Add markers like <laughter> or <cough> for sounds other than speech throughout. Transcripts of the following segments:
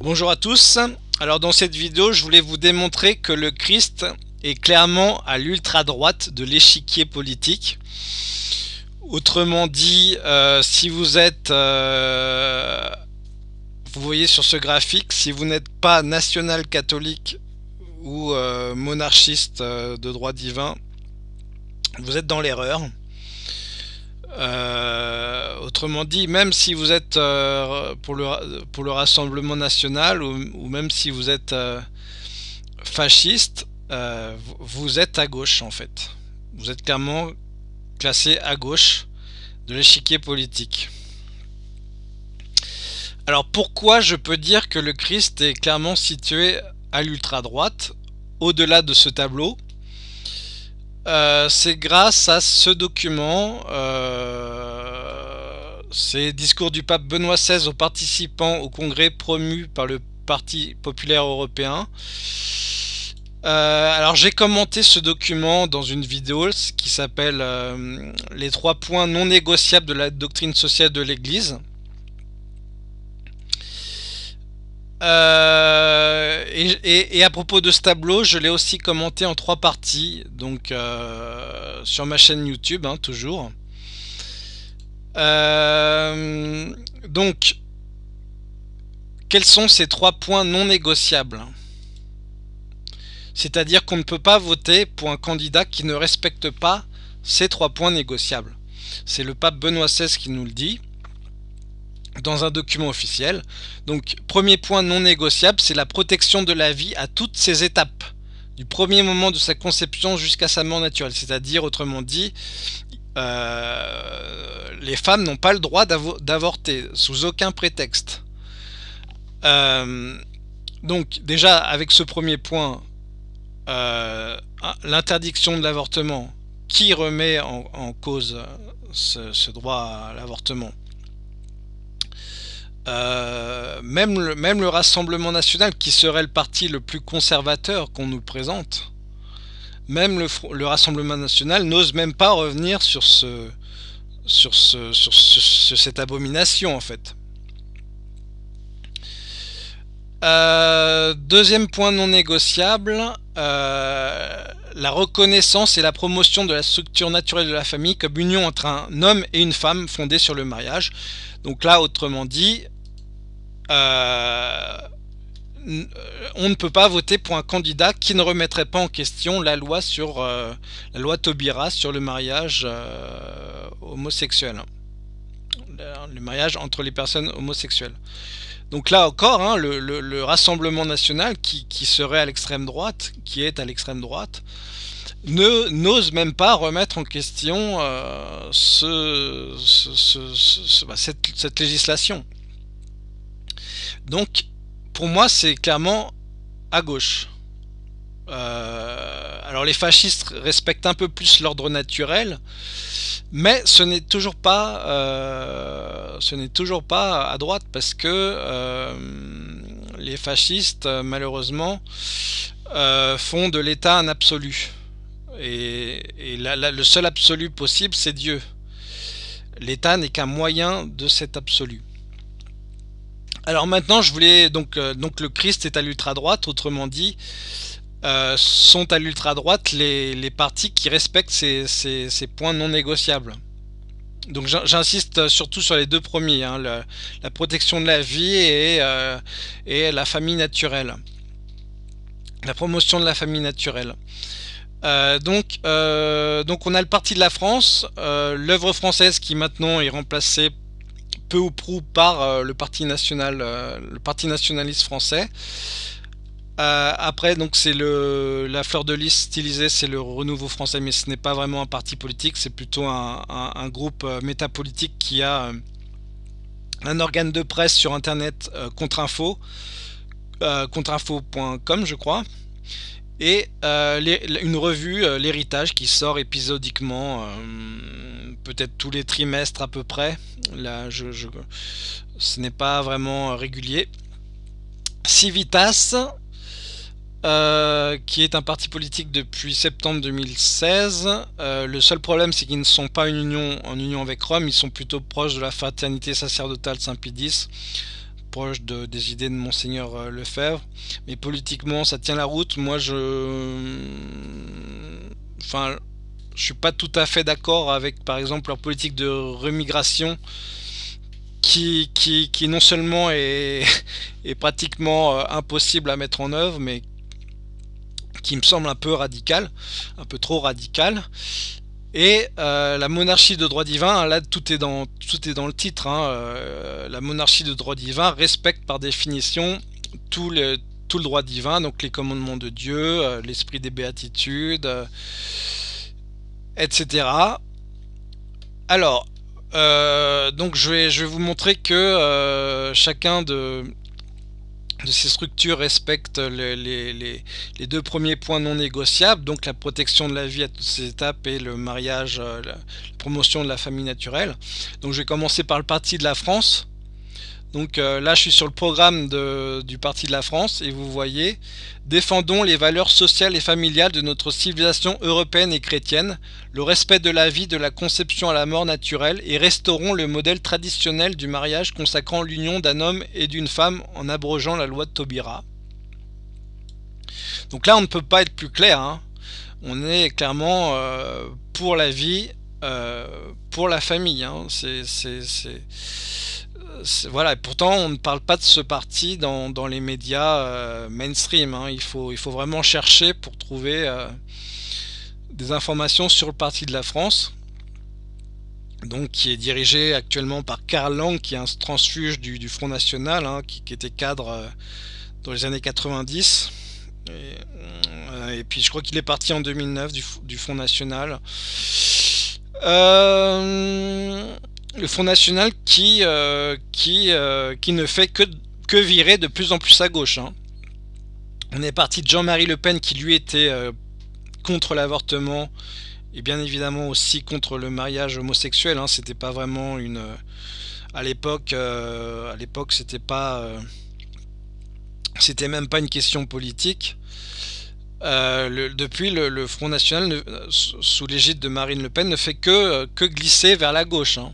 Bonjour à tous, alors dans cette vidéo je voulais vous démontrer que le Christ est clairement à l'ultra-droite de l'échiquier politique. Autrement dit, euh, si vous êtes, euh, vous voyez sur ce graphique, si vous n'êtes pas national catholique ou euh, monarchiste de droit divin, vous êtes dans l'erreur. Euh, autrement dit, même si vous êtes euh, pour, le, pour le Rassemblement National ou, même si vous êtes euh, fasciste, vous êtes à gauche en fait. Vous êtes clairement classé à gauche de l'échiquier politique. Alors pourquoi je peux dire que le Christ est clairement situé à l'ultra-droite, au-delà de ce tableau? Euh, c'est grâce à ce document, euh, c'est Discours du pape Benoît XVI aux participants au congrès promu par le Parti populaire européen. Euh, alors j'ai commenté ce document dans une vidéo qui s'appelle Les trois points non négociables de la doctrine sociale de l'Église. Euh, et, à propos de ce tableau, je l'ai aussi commenté en trois parties, donc euh, sur ma chaîne YouTube, hein, toujours. Euh, donc, quels sont ces trois points non négociables? C'est-à-dire qu'on ne peut pas voter pour un candidat qui ne respecte pas ces trois points négociables. C'est le pape Benoît XVI qui nous le dit dans un document officiel. Donc premier point non négociable, c'est la protection de la vie à toutes ses étapes, du premier moment de sa conception jusqu'à sa mort naturelle. C'est-à-dire, autrement dit, euh, les femmes n'ont pas le droit d'avorter sous aucun prétexte. Euh, donc déjà, avec ce premier point, euh, l'interdiction de l'avortement, qui remet en, cause ce droit à l'avortement? Euh, même, le, Rassemblement National, qui serait le parti le plus conservateur qu'on nous présente, même le, Rassemblement National n'ose même pas revenir sur, cette abomination en fait. Euh, deuxième point non négociable, euh, la reconnaissance et la promotion de la structure naturelle de la famille comme union entre un homme et une femme fondée sur le mariage. Donc là, autrement dit, euh, on ne peut pas voter pour un candidat qui ne remettrait pas en question la loi sur euh, la loi Taubira sur le mariage euh, homosexuel, le, mariage entre les personnes homosexuelles. Donc là encore, hein, le, Rassemblement National qui, serait à l'extrême droite, qui est à l'extrême droite, ne n'ose même pas remettre en question bah, cette législation. Donc, pour moi, c'est clairement à gauche. Euh, alors les fascistes respectent un peu plus l'ordre naturel, mais ce n'est toujours pas, euh, ce n'est toujours pas à droite parce que euh, les fascistes, malheureusement, font de l'État un absolu. Et, le seul absolu possible, c'est Dieu. L'État n'est qu'un moyen de cet absolu. Alors maintenant, je voulais donc euh, donc le Christ est à l'ultra droite, autrement dit, euh, sont à l'ultra droite les, les, partis qui respectent ces, ces, points non négociables. Donc j'insiste surtout sur les deux premiers, hein, la protection de la vie et, euh, et la famille naturelle, la promotion de la famille naturelle. donc, donc on a le parti de la France, l'œuvre française qui maintenant est remplacée peu ou prou par euh, le parti national, euh, le parti nationaliste français. Euh, après, donc c'est le la fleur de lys stylisée, c'est le Renouveau français, mais ce n'est pas vraiment un parti politique, c'est plutôt un, groupe métapolitique qui a un organe de presse sur internet contre-info, contre-info.com je crois, et une revue, l'héritage, qui sort épisodiquement peut-être tous les trimestres à peu près. Là, je, ce n'est pas vraiment régulier. Civitas, euh, qui est un parti politique depuis septembre 2016. Euh, le seul problème, c'est qu'ils ne sont pas une union, en union avec Rome, ils sont plutôt proches de la fraternité sacerdotale Saint-Pédis, proche de, des idées de Monseigneur Lefebvre. Mais politiquement, ça tient la route. Moi, je... Enfin, je suis pas tout à fait d'accord avec, par exemple, leur politique de remigration qui, qui, qui non seulement est, <laughs> est pratiquement impossible à mettre en œuvre, mais qui me semble un peu radical, un peu trop radical. Et euh, la monarchie de droit divin, là tout est dans, tout est dans le titre, hein, euh, la monarchie de droit divin respecte par définition tout le, tout le droit divin, donc les commandements de Dieu, euh, l'esprit des béatitudes, etc. Alors, donc je vais, je vais vous montrer que chacun de, de ces structures respectent les, deux premiers points non négociables, donc la protection de la vie à toutes ces étapes et le mariage, euh, la promotion de la famille naturelle. Donc je vais commencer par le Parti de la France. Donc euh, là, je suis sur le programme du Parti de la France et vous voyez « Défendons les valeurs sociales et familiales de notre civilisation européenne et chrétienne, le respect de la vie, de la conception à la mort naturelle et restaurons le modèle traditionnel du mariage consacrant l'union d'un homme et d'une femme en abrogeant la loi de Taubira. » Donc là, on ne peut pas être plus clair. Hein. On est clairement euh, pour la vie, euh, pour la famille. Hein. C'est voilà, pourtant on ne parle pas de ce parti dans, les médias euh, mainstream. Hein. Il, faut, il faut vraiment chercher pour trouver euh, des informations sur le parti de la France. Donc qui est dirigé actuellement par Karl Lang, qui est un transfuge du, Front National, hein, qui, était cadre euh, dans les années 90. Et, puis je crois qu'il est parti en 2009 du, du Front National. Euh, le Front National qui, euh, qui, euh, qui ne fait que, que virer de plus en plus à gauche. Hein. On est parti de Jean-Marie Le Pen qui lui était euh, contre l'avortement et bien évidemment aussi contre le mariage homosexuel. Hein. C'était pas vraiment une... à l'époque, à l'époque c'était pas... c'était même pas une question politique. depuis, le, Front National, sous l'égide de Marine Le Pen, ne fait que, que glisser vers la gauche. Hein.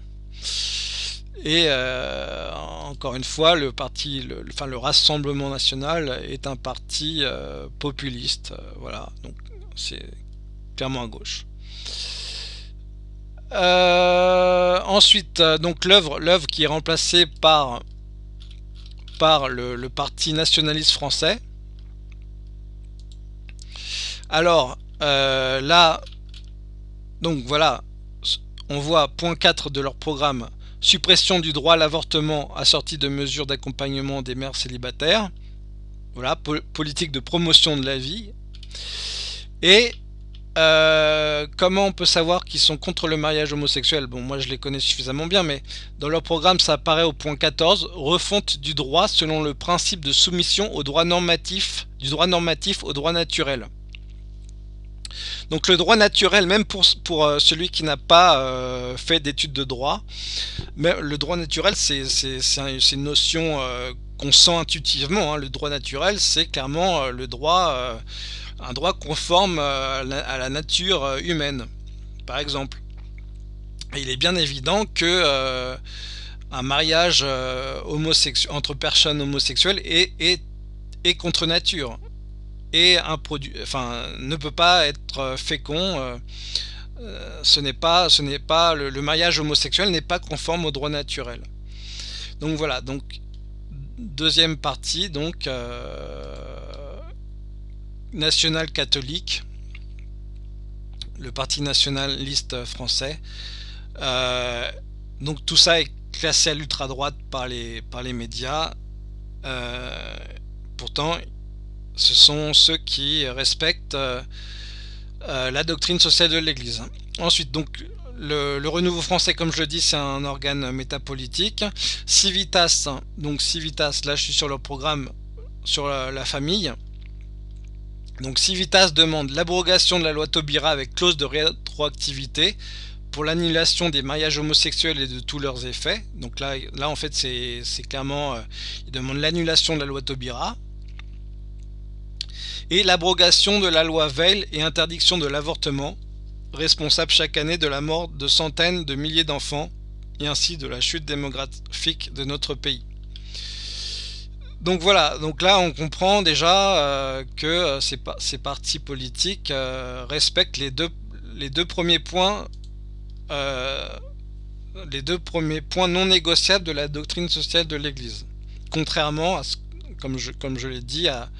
Et euh, encore une fois, le parti, enfin, le Rassemblement National est un parti euh, populiste. Euh, voilà, donc c'est clairement à gauche. ensuite, donc l'œuvre, qui est remplacée par par le, parti nationaliste français. Alors là, donc voilà, on voit point 4 de leur programme suppression du droit à l'avortement assorti de mesures d'accompagnement des mères célibataires. Voilà, politique de promotion de la vie. Et euh, comment on peut savoir qu'ils sont contre le mariage homosexuel? Bon, moi je les connais suffisamment bien, mais dans leur programme ça apparaît au point 14, refonte du droit selon le principe de soumission au droit normatif, du droit normatif au droit naturel. Donc le droit naturel, même pour, euh, celui qui n'a pas euh, fait d'études de droit, mais le droit naturel c'est une notion euh, qu'on sent intuitivement. Hein. Le droit naturel c'est clairement le droit, un droit conforme à la, nature humaine, par exemple. il est bien évident que un mariage entre personnes homosexuelles est contre nature et un produit, enfin, ne peut pas être euh, fécond. Euh, euh, ce n'est pas, ce n'est pas le, mariage homosexuel n'est pas conforme au droit naturel. Donc voilà, donc deuxième partie, donc national catholique, le parti nationaliste français. donc tout ça est classé à l'ultra droite par les par les médias. pourtant, ce sont ceux qui respectent euh, euh, la doctrine sociale de l'Église. Ensuite, donc, le, renouveau français, comme je le dis, c'est un organe métapolitique. Civitas, donc Civitas, là je suis sur le programme sur la, famille. Donc Civitas demande l'abrogation de la loi Taubira avec clause de rétroactivité pour l'annulation des mariages homosexuels et de tous leurs effets. Donc là, en fait, c'est clairement, euh, il demande l'annulation de la loi Taubira et l'abrogation de la loi Veil et interdiction de l'avortement, responsable chaque année de la mort de centaines de milliers d'enfants et ainsi de la chute démographique de notre pays. Donc voilà, donc là on comprend déjà euh, que euh, ces, ces, partis politiques euh, respectent les deux, les deux premiers points les deux premiers points non négociables de la doctrine sociale de l'Église. Contrairement à ce, comme je, comme je l'ai dit, à,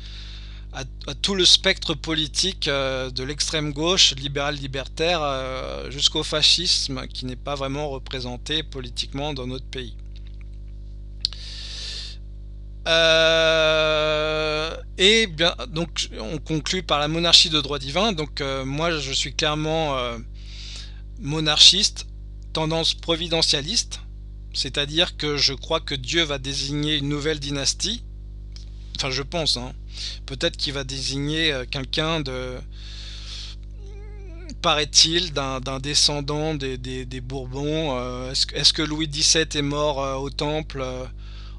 à, tout le spectre politique de l'extrême gauche, libéral-libertaire, jusqu'au fascisme, qui n'est pas vraiment représenté politiquement dans notre pays. Euh, et bien, donc, on conclut par la monarchie de droit divin. Donc, euh, moi, je suis clairement euh, monarchiste, tendance providentialiste, c'est-à-dire que je crois que Dieu va désigner une nouvelle dynastie. Enfin, je pense. Hein. Peut-être qu'il va désigner quelqu'un de paraît-il, d'un descendant des, Bourbons. Est-ce que Louis XVII est mort au Temple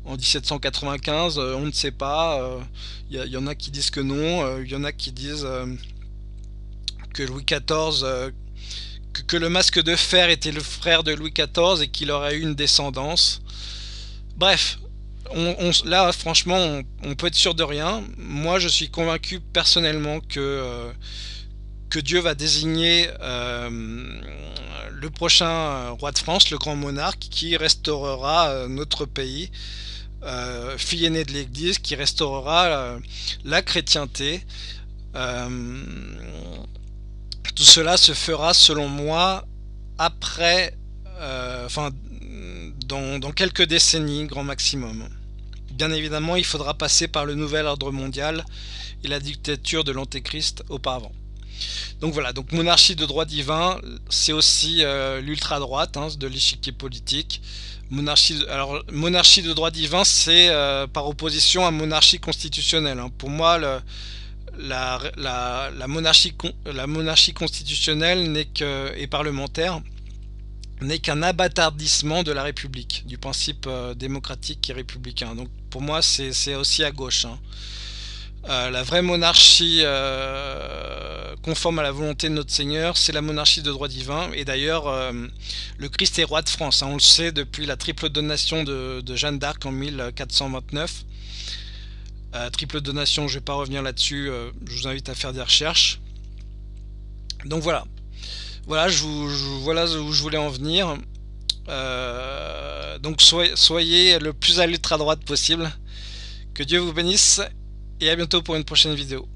en 1795, euh, on ne sait pas. Il euh, y, en a qui disent que non, il euh, y en a qui disent que Louis XIV, que, le masque de fer était le frère de Louis XIV et qu'il aurait eu une descendance. Bref, on, là franchement on, peut être sûr de rien. Moi je suis convaincu personnellement que, que Dieu va désigner le prochain roi de France, le grand monarque, qui restaurera notre pays euh, fille aînée de l'Église qui restaurera euh, la chrétienté. Euh, tout cela se fera selon moi après, dans, quelques décennies grand maximum. Bien évidemment, il faudra passer par le nouvel ordre mondial et la dictature de l'antéchrist auparavant. Donc voilà, donc monarchie de droit divin, c'est aussi l'ultra droite hein, de l'échiquier politique. Monarchie, alors, monarchie de droit divin, c'est euh, par opposition à monarchie constitutionnelle. Hein. Pour moi, la, la, monarchie, la monarchie constitutionnelle n'est que, et parlementaire n'est qu'un abattardissement de la République, du principe euh, démocratique et républicain. Donc pour moi, c'est aussi à gauche. Hein. Euh, la vraie monarchie euh, conforme à la volonté de notre Seigneur, c'est la monarchie de droit divin. Et d'ailleurs, le Christ est roi de France. Hein. on le sait depuis la triple donation de, Jeanne d'Arc en 1429. triple donation, je ne vais pas revenir là-dessus. je vous invite à faire des recherches. Donc voilà. Voilà, voilà où je voulais en venir. donc soyez, soyez le plus à l'ultra droite possible. Que Dieu vous bénisse et à bientôt pour une prochaine vidéo.